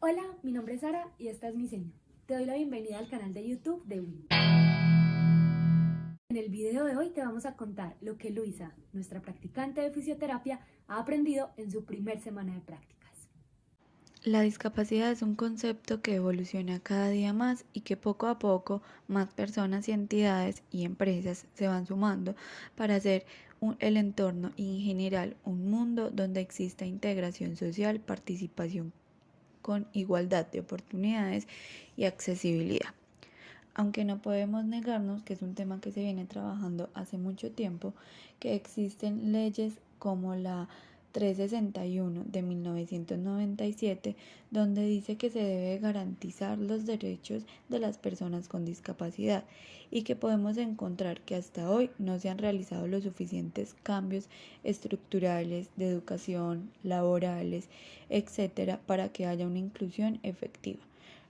Hola, mi nombre es Sara y esta es mi seña. Te doy la bienvenida al canal de YouTube de Win. En el video de hoy te vamos a contar lo que Luisa, nuestra practicante de fisioterapia, ha aprendido en su primer semana de prácticas. La discapacidad es un concepto que evoluciona cada día más y que poco a poco más personas entidades y empresas se van sumando para hacer el entorno y en general un mundo donde exista integración social, participación con igualdad de oportunidades y accesibilidad. Aunque no podemos negarnos que es un tema que se viene trabajando hace mucho tiempo, que existen leyes como la 361 de 1997, donde dice que se debe garantizar los derechos de las personas con discapacidad y que podemos encontrar que hasta hoy no se han realizado los suficientes cambios estructurales de educación, laborales, etcétera, para que haya una inclusión efectiva.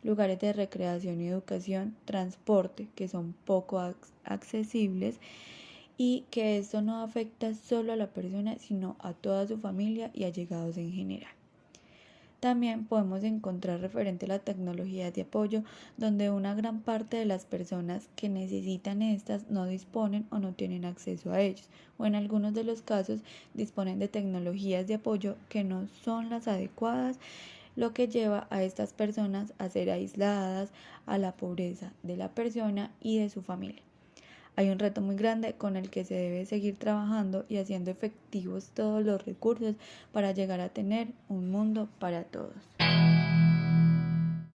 Lugares de recreación y educación, transporte, que son poco accesibles, y que esto no afecta solo a la persona, sino a toda su familia y allegados en general. También podemos encontrar referente a la tecnología de apoyo, donde una gran parte de las personas que necesitan estas no disponen o no tienen acceso a ellos, o en algunos de los casos disponen de tecnologías de apoyo que no son las adecuadas, lo que lleva a estas personas a ser aisladas a la pobreza de la persona y de su familia. Hay un reto muy grande con el que se debe seguir trabajando y haciendo efectivos todos los recursos para llegar a tener un mundo para todos.